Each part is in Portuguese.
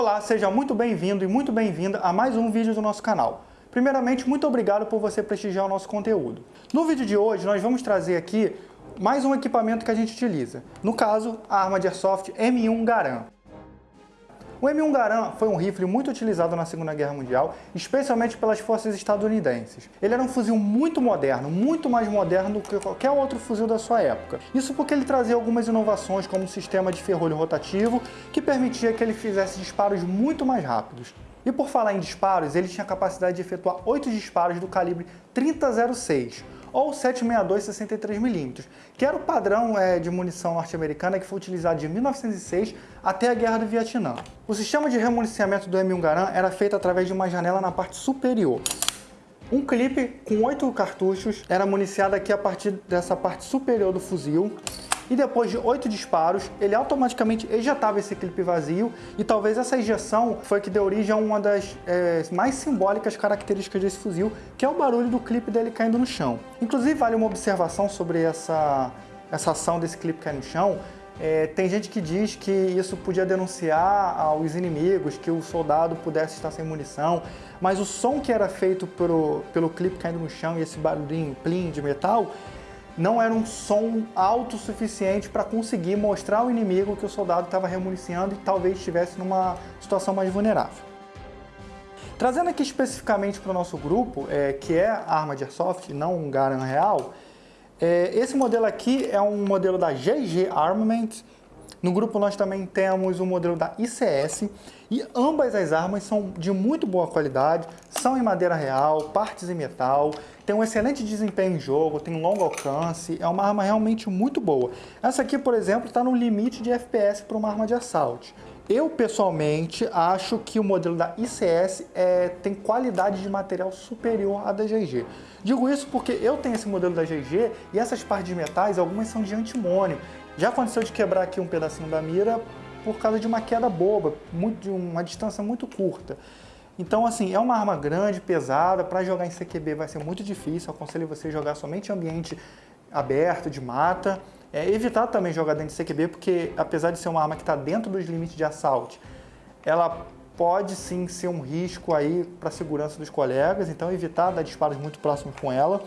Olá, seja muito bem-vindo e muito bem-vinda a mais um vídeo do nosso canal. Primeiramente, muito obrigado por você prestigiar o nosso conteúdo. No vídeo de hoje, nós vamos trazer aqui mais um equipamento que a gente utiliza. No caso, a arma de Airsoft M1 Garand. O M1 Garand foi um rifle muito utilizado na Segunda Guerra Mundial, especialmente pelas forças estadunidenses. Ele era um fuzil muito moderno, muito mais moderno do que qualquer outro fuzil da sua época. Isso porque ele trazia algumas inovações, como o sistema de ferrolho rotativo, que permitia que ele fizesse disparos muito mais rápidos. E por falar em disparos, ele tinha a capacidade de efetuar 8 disparos do calibre 3006, ou 762 63mm, que era o padrão é, de munição norte-americana que foi utilizado de 1906 até a Guerra do Vietnã. O sistema de remuniciamento do M1 Garand era feito através de uma janela na parte superior. Um clipe com 8 cartuchos era municiado aqui a partir dessa parte superior do fuzil. E depois de oito disparos, ele automaticamente ejetava esse clipe vazio. E talvez essa ejeção foi que deu origem a uma das é, mais simbólicas características desse fuzil, que é o barulho do clipe dele caindo no chão. Inclusive, vale uma observação sobre essa, essa ação desse clipe cair no chão, é, tem gente que diz que isso podia denunciar aos inimigos, que o soldado pudesse estar sem munição, mas o som que era feito pelo, pelo clipe caindo no chão e esse barulhinho plim de metal não era um som alto o suficiente para conseguir mostrar ao inimigo que o soldado estava remuniciando e talvez estivesse numa situação mais vulnerável. Trazendo aqui especificamente para o nosso grupo, é, que é arma de Airsoft, não um Garand real, esse modelo aqui é um modelo da GG Armament, no grupo nós também temos o modelo da ICS e ambas as armas são de muito boa qualidade, são em madeira real, partes em metal, tem um excelente desempenho em jogo, tem longo alcance, é uma arma realmente muito boa. Essa aqui, por exemplo, está no limite de FPS para uma arma de assalto. Eu, pessoalmente, acho que o modelo da ICS é, tem qualidade de material superior à da GG. Digo isso porque eu tenho esse modelo da GG e essas partes de metais, algumas são de antimônio. Já aconteceu de quebrar aqui um pedacinho da mira por causa de uma queda boba, muito, de uma distância muito curta. Então, assim, é uma arma grande, pesada, para jogar em CQB vai ser muito difícil, aconselho você jogar somente em ambiente aberto, de mata. É, evitar também jogar dentro de CQB, porque apesar de ser uma arma que está dentro dos limites de assalto, ela pode sim ser um risco aí para a segurança dos colegas, então evitar dar disparos muito próximos com ela.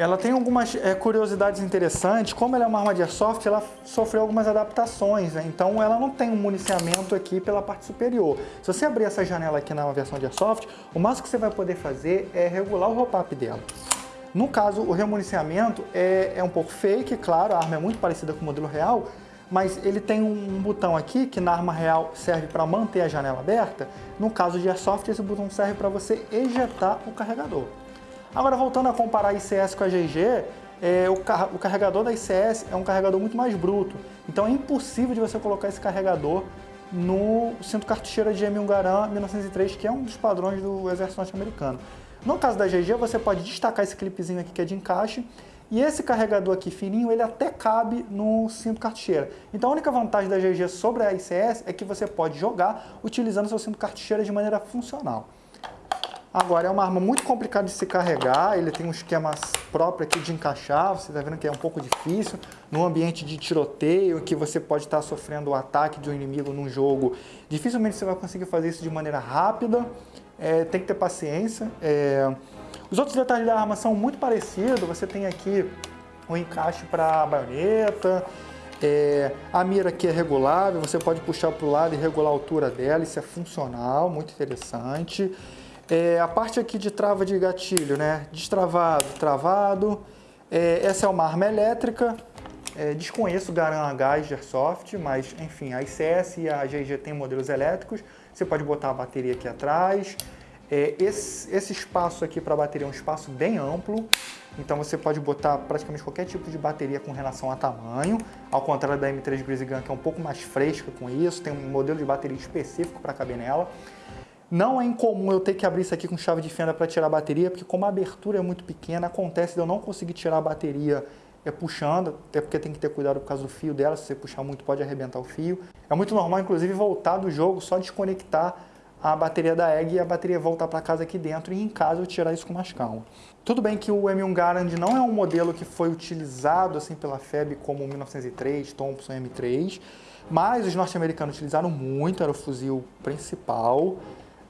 Ela tem algumas é, curiosidades interessantes, como ela é uma arma de airsoft, ela sofreu algumas adaptações, né? então ela não tem um municiamento aqui pela parte superior. Se você abrir essa janela aqui na versão de airsoft, o máximo que você vai poder fazer é regular o roll-up dela. No caso, o remuniciamento é, é um pouco fake, claro, a arma é muito parecida com o modelo real, mas ele tem um botão aqui que na arma real serve para manter a janela aberta. No caso de Airsoft, esse botão serve para você ejetar o carregador. Agora, voltando a comparar a ICS com a GG, é, o, car o, carregador da ICS é um carregador muito mais bruto. Então é impossível de você colocar esse carregador no cinto cartucheira de M1 Garand 1903, que é um dos padrões do exército norte-americano. No caso da GG, você pode destacar esse clipezinho aqui que é de encaixe, e esse carregador aqui fininho, ele até cabe no cinto cartucheira. Então a única vantagem da GG sobre a ICS é que você pode jogar utilizando seu cinto cartucheira de maneira funcional. Agora, é uma arma muito complicada de se carregar, ele tem um esquema próprio aqui de encaixar, você está vendo que é um pouco difícil. Num ambiente de tiroteio, que você pode estar sofrendo o ataque de um inimigo num jogo, dificilmente você vai conseguir fazer isso de maneira rápida, é, tem que ter paciência. É... Os outros detalhes da arma são muito parecidos, você tem aqui o um encaixe para a baioneta, é, a mira aqui é regulável, você pode puxar para o lado e regular a altura dela, isso é funcional, muito interessante. É, a parte aqui de trava de gatilho, né? Destravado, travado. É, essa é uma arma elétrica. É, desconheço Garan Gás de Airsoft, mas enfim, a ICS e a GG tem modelos elétricos. Você pode botar a bateria aqui atrás. É, esse, esse espaço aqui para a bateria é um espaço bem amplo, então você pode botar praticamente qualquer tipo de bateria com relação a tamanho, ao contrário da M3 Breezy Gun, que é um pouco mais fresca com isso, tem um modelo de bateria específico para caber nela. Não é incomum eu ter que abrir isso aqui com chave de fenda para tirar a bateria, porque como a abertura é muito pequena, acontece de eu não conseguir tirar a bateria é puxando, até porque tem que ter cuidado por causa do fio dela, se você puxar muito pode arrebentar o fio. É muito normal, inclusive, voltar do jogo, só desconectar a bateria da EG e a bateria voltar para casa aqui dentro e em casa eu tirar isso com mais calma. Tudo bem que o M1 Garand não é um modelo que foi utilizado assim pela FEB como o 1903, Thompson M3, mas os norte-americanos utilizaram muito, era o fuzil principal.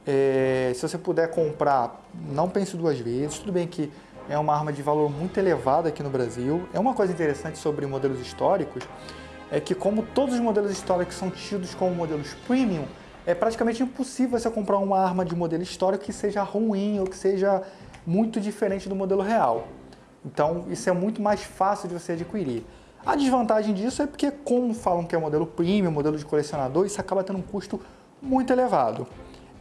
É, se você puder comprar, não pense duas vezes. Tudo bem que é uma arma de valor muito elevado aqui no Brasil. É uma coisa interessante sobre modelos históricos, é que como todos os modelos históricos são tidos como modelos premium, é praticamente impossível você comprar uma arma de modelo histórico que seja ruim ou que seja muito diferente do modelo real. Então, isso é muito mais fácil de você adquirir. A desvantagem disso é porque, como falam que é modelo premium, modelo de colecionador, isso acaba tendo um custo muito elevado.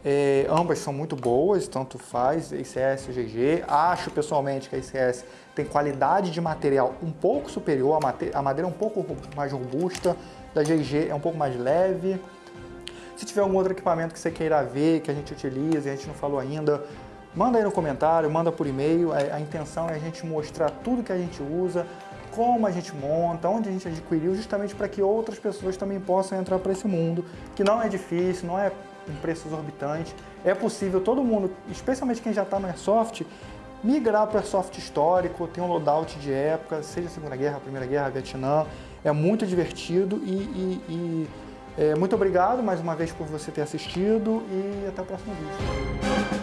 É, ambas são muito boas, tanto faz, ICS e GG. Acho pessoalmente que a ICS tem qualidade de material um pouco superior, a, madeira é um pouco mais robusta, da GG é um pouco mais leve. Se tiver algum outro equipamento que você queira ver, que a gente utiliza e a gente não falou ainda, manda aí no comentário, manda por e-mail. A, a intenção é a gente mostrar tudo que a gente usa, como a gente monta, onde a gente adquiriu, justamente para que outras pessoas também possam entrar para esse mundo, que não é difícil, não é um preço exorbitante. É possível todo mundo, especialmente quem já está no Airsoft, migrar para o Airsoft histórico, tem um loadout de época, seja Segunda Guerra, Primeira Guerra, Vietnã. É muito divertido e, e, e é, muito obrigado mais uma vez por você ter assistido e até o próximo vídeo.